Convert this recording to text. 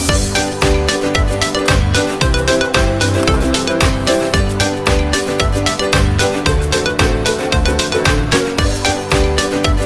Peace.